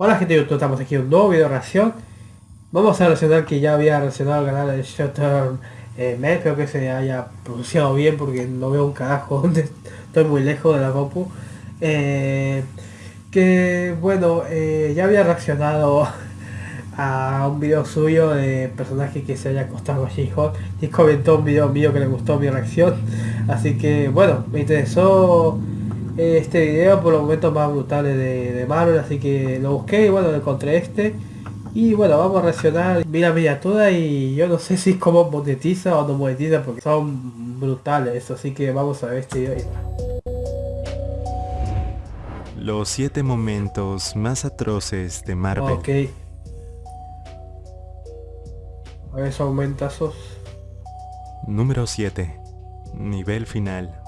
Hola gente de YouTube, estamos aquí en un nuevo video de reacción. Vamos a reaccionar que ya había reaccionado al canal de Shutter eh, espero que se haya pronunciado bien porque no veo un carajo donde estoy muy lejos de la compu. Eh, Que bueno, eh, ya había reaccionado a un video suyo de personaje que se haya acostado con She-Hulk y comentó un video mío que le gustó mi reacción. Así que bueno, me interesó este video por los momentos más brutales de, de, Marvel, así que lo busqué y bueno, encontré este. Y bueno, vamos a reaccionar, mira miniatura y yo no sé si es como monetiza o no monetiza porque son brutales, así que vamos a ver este video. Los 7 momentos más atroces de Marvel. Ok. A ver, esos aumentazos. Número 7. Nivel final.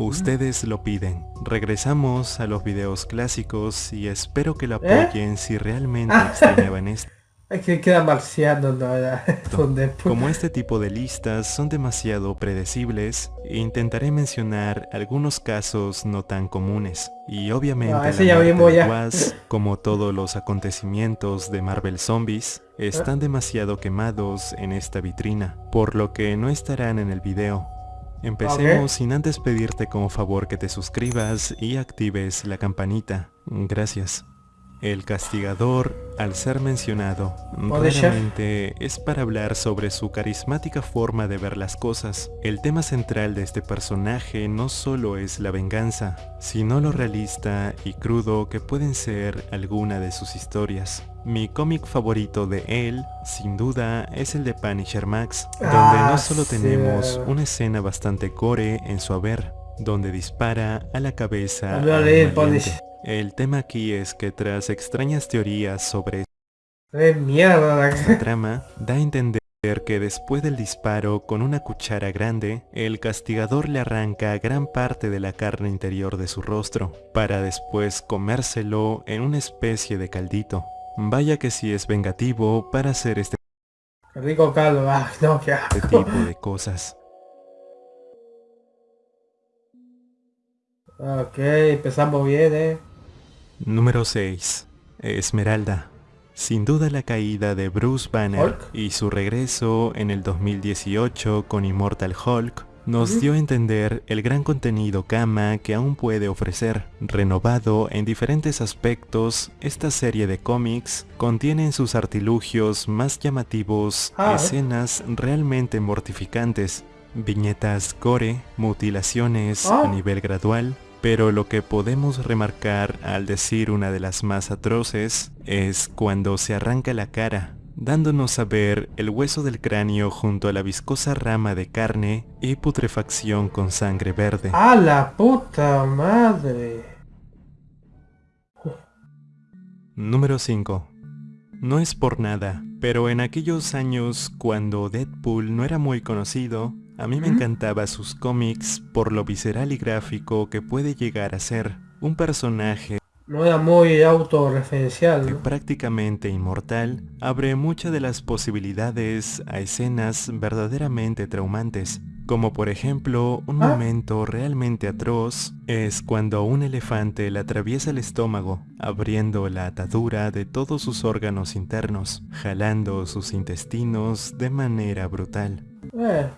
Ustedes lo piden. Regresamos a los videos clásicos y espero que lo ¿Eh? apoyen si realmente extrañaban esto. Es que queda marciano, ¿no? Donde... Como este tipo de listas son demasiado predecibles, intentaré mencionar algunos casos no tan comunes. Y obviamente No, la ya vimos ya. Wasp, como todos los acontecimientos de Marvel Zombies, están demasiado quemados en esta vitrina, por lo que no estarán en el video. Empecemos sin antes pedirte como favor que te suscribas y actives la campanita. Gracias. El castigador, al ser mencionado, Punisher. claramente es para hablar sobre su carismática forma de ver las cosas. El tema central de este personaje no solo es la venganza, sino lo realista y crudo que pueden ser alguna de sus historias. Mi cómic favorito de él, sin duda, es el de Punisher Max, donde Ah, no solo sí. tenemos una escena bastante gore en su haber, donde dispara a la cabeza El tema aquí es que tras extrañas teorías sobre esta trama, da a entender que después del disparo con una cuchara grande, el castigador le arranca gran parte de la carne interior de su rostro, para después comérselo en una especie de caldito. Vaya que si es vengativo para hacer este rico caldo, ah, no, qué asco. tipo de cosas. Ok, empezamos bien, eh. Número 6. Esmeralda. Sin duda la caída de Bruce Banner Hulk. y su regreso en el 2018 con Immortal Hulk nos dio a entender el gran contenido Kama que aún puede ofrecer. Renovado en diferentes aspectos, esta serie de cómics contiene en sus artilugios más llamativos Ah, escenas realmente mortificantes, viñetas gore, mutilaciones Ah. a nivel gradual, pero lo que podemos remarcar al decir una de las más atroces es cuando se arranca la cara, dándonos a ver el hueso del cráneo junto a la viscosa rama de carne y putrefacción con sangre verde. ¡A la puta madre! Número 5. No es por nada, pero en aquellos años cuando Deadpool no era muy conocido, a mí me encantaba sus cómics por lo visceral y gráfico que puede llegar a ser. Un personaje No era muy autorreferencial, que ¿no? prácticamente inmortal abre muchas de las posibilidades a escenas verdaderamente traumantes, como por ejemplo un Ah. momento realmente atroz es cuando un elefante le atraviesa el estómago, abriendo la atadura de todos sus órganos internos, jalando sus intestinos de manera brutal. Eh,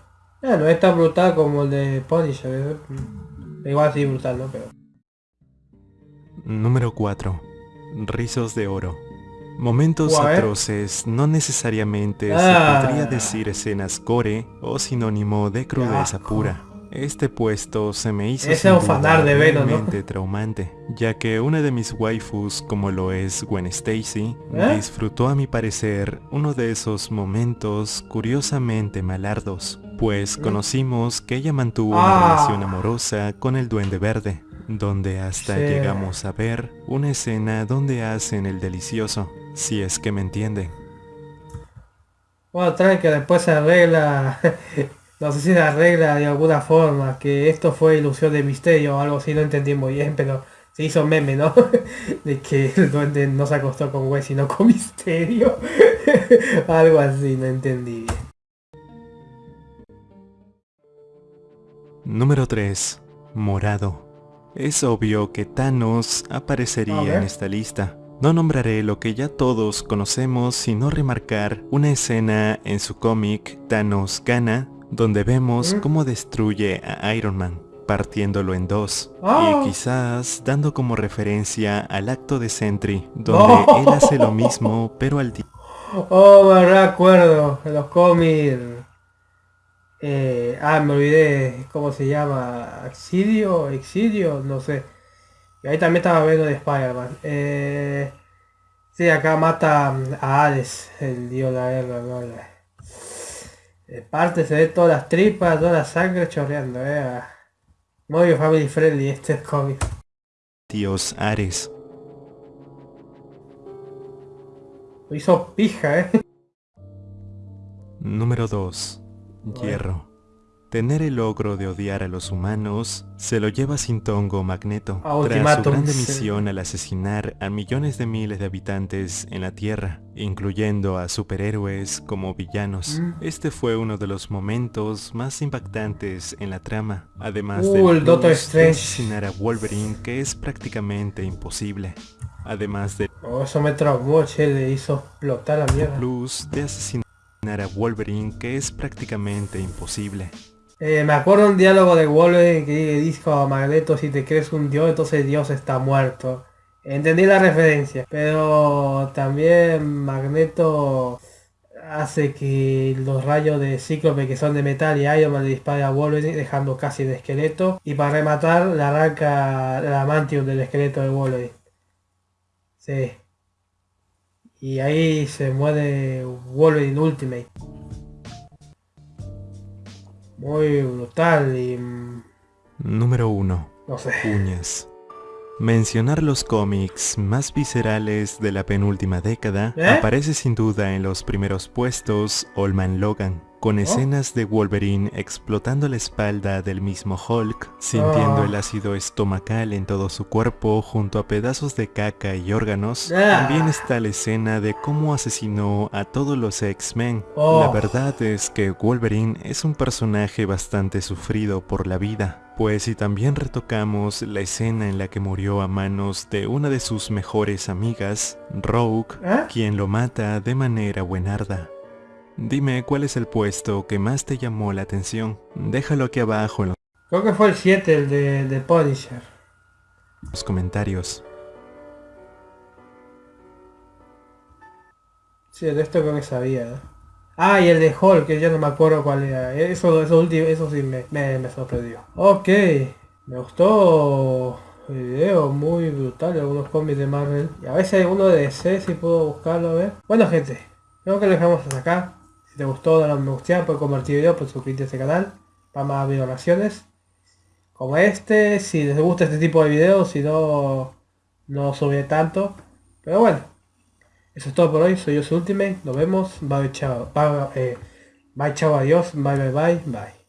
eh, no es tan brutal como el de Punisher, eh. Igual sí brutal, ¿no? Pero... Número 4. Rizos de oro. Momentos ¿eh? atroces no necesariamente Ah. se podría decir escenas gore o sinónimo de crudeza pura. Este puesto se me hizo Ese de Venom, ¿no? realmente traumante, ya que una de mis waifus, como lo es Gwen Stacy, ¿Eh? disfrutó a mi parecer uno de esos momentos curiosamente malardos, pues conocimos que ella mantuvo una Ah. relación amorosa con el Duende Verde, donde hasta Sí. llegamos a ver una escena donde hacen el delicioso, si es que me entienden. Bueno, trae que después se arregla... no sé si se arregla de alguna forma, que esto fue ilusión de misterio o algo así, no entendí muy bien, pero se hizo meme, ¿no? de que el duende no se acostó con güey, sino con misterio. algo así, no entendí Número 3. Morado. Es obvio que Thanos aparecería en esta lista, No nombraré lo que ya todos conocemos sino remarcar una escena en su cómic Thanos Gana, donde vemos ¿Mm? cómo destruye a Iron Man, partiéndolo en dos, y quizás dando como referencia al acto de Sentry, donde él hace lo mismo pero al día. Oh, me recuerdo, en los cómics. Eh, ah, me olvidé cómo se llama. Exidio, Exidio, no sé. Y ahí también estaba viendo de Spider-Man. Eh, sí, acá mata a Hades, el dios de la guerra, ¿no? La- eh, parte se ve todas las tripas, toda la sangre chorreando, eh. Muy family friendly este cómic. Dios Ares. Lo hizo pija, eh. Número 2. Hierro. Tener el logro de odiar a los humanos se lo lleva sin tongo Magneto, A tras su grande misión al asesinar a millones de miles de habitantes en la Tierra, incluyendo a superhéroes como villanos. Mm. Este fue uno de los momentos más impactantes en la trama, además Uh, del el de asesinar a Wolverine que es prácticamente imposible. Además del Oh, eso me traumó, che, le hizo explotar la mierda. plus de asesinar a Wolverine que es prácticamente imposible. Eh, me acuerdo un diálogo de Wolverine que dijo a Magneto, si te crees un dios, entonces Dios está muerto. Entendí la referencia, pero también Magneto hace que los rayos de Cíclope que son de metal y Iron Man le dispare a Wolverine dejando casi el esqueleto y para rematar le arranca el amantium del esqueleto de Wolverine. Sí. Y ahí se muere Wolverine Ultimate. Muy brutal y... mm, Número 1. no sé. Uñas. Mencionar los cómics más viscerales de la penúltima década ¿Eh? aparece sin duda en los primeros puestos Old Man Logan, con Oh. escenas de Wolverine explotando la espalda del mismo Hulk, sintiendo Oh. el ácido estomacal en todo su cuerpo junto a pedazos de caca y órganos. Ah. También está la escena de cómo asesinó a todos los X-Men. Oh. La verdad es que Wolverine es un personaje bastante sufrido por la vida. Pues si también retocamos la escena en la que murió a manos de una de sus mejores amigas, Rogue, ¿Eh? quien lo mata de manera buenarda. Dime cuál es el puesto que más te llamó la atención. Déjalo aquí abajo en Creo que fue el 7, el de, de Punisher. los comentarios. Sí, de esto creo que sabía. Ah, y el de Hulk, que ya no me acuerdo cuál era. Eso, eso, último, eso sí me, me, me sorprendió. Ok, me gustó el video, muy brutal, algunos cómics de Marvel. Y a veces hay uno de DC, si puedo buscarlo a ver. Bueno gente, creo que lo dejamos hasta acá. Si te gustó, dale un me gusta, puedes compartir el video, puedes suscribirte a este canal para más videoreacciones. Como este, si les gusta este tipo de videos, si no, no sube tanto. Pero bueno, eso es todo por hoy. Soy yo, su Ultimate. Nos vemos. Bye, chao. Bye, eh, bye, chao, adiós. Bye, bye, bye, bye.